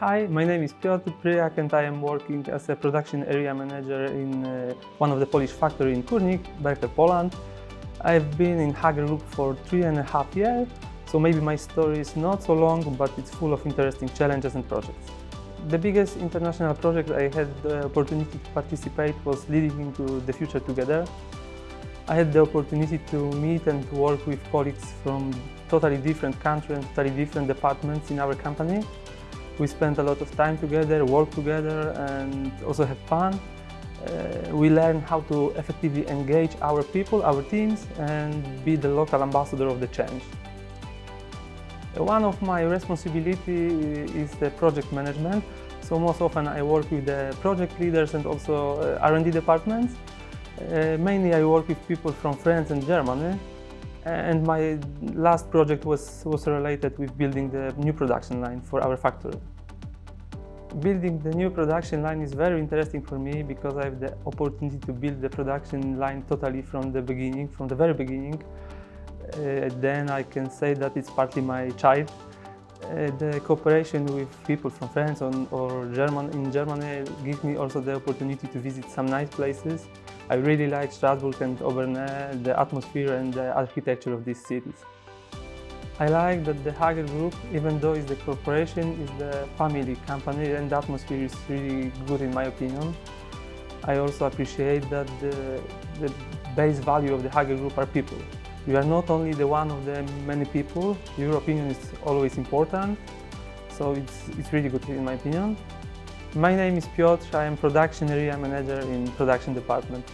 Hi, my name is Piotr Pryak and I am working as a production area manager in uh, one of the Polish factory in Kurnik, Berkel, Poland. I've been in Hager Group for three and a half years, so maybe my story is not so long, but it's full of interesting challenges and projects. The biggest international project I had the opportunity to participate was Leading into the Future Together. I had the opportunity to meet and work with colleagues from totally different countries and totally different departments in our company. We spend a lot of time together, work together and also have fun. Uh, we learn how to effectively engage our people, our teams and be the local ambassador of the change. One of my responsibilities is the project management. So most often I work with the project leaders and also uh, R&D departments. Uh, mainly I work with people from France and Germany. And my last project was, was related with building the new production line for our factory. Building the new production line is very interesting for me because I have the opportunity to build the production line totally from the beginning, from the very beginning. Uh, then I can say that it's partly my child. Uh, the cooperation with people from France or, German, in Germany gives me also the opportunity to visit some nice places. I really like Strasbourg and Obernai, the atmosphere and the architecture of these cities. I like that the Hager Group, even though it's the corporation, is the family company and the atmosphere is really good in my opinion. I also appreciate that the, the base value of the Hager Group are people. You are not only the one of the many people, your opinion is always important, so it's, it's really good in my opinion. My name is Piotr, I am production area manager in production department.